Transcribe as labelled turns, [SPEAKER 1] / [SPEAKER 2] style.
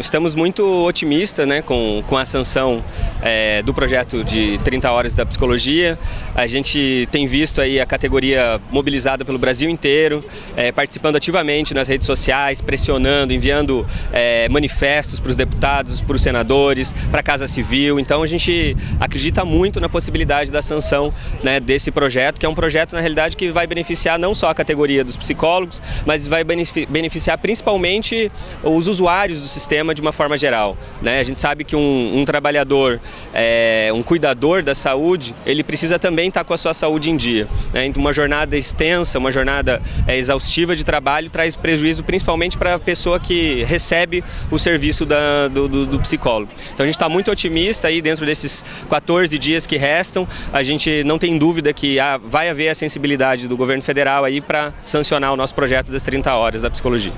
[SPEAKER 1] Estamos muito otimistas né, com, com a sanção é, do projeto de 30 horas da psicologia. A gente tem visto aí a categoria mobilizada pelo Brasil inteiro, é, participando ativamente nas redes sociais, pressionando, enviando é, manifestos para os deputados, para os senadores, para a Casa Civil. Então a gente acredita muito na possibilidade da sanção né, desse projeto, que é um projeto na realidade que vai beneficiar não só a categoria dos psicólogos, mas vai beneficiar principalmente os usuários do sistema de uma forma geral. Né? A gente sabe que um, um trabalhador, é, um cuidador da saúde, ele precisa também estar com a sua saúde em dia. Né? Então, uma jornada extensa, uma jornada é, exaustiva de trabalho traz prejuízo principalmente para a pessoa que recebe o serviço da, do, do, do, psicólogo. Então a gente está muito otimista aí dentro desses 14 dias que restam. A gente não tem dúvida que ah, vai haver a sensibilidade do governo federal aí para sancionar o nosso projeto das 30 horas da psicologia.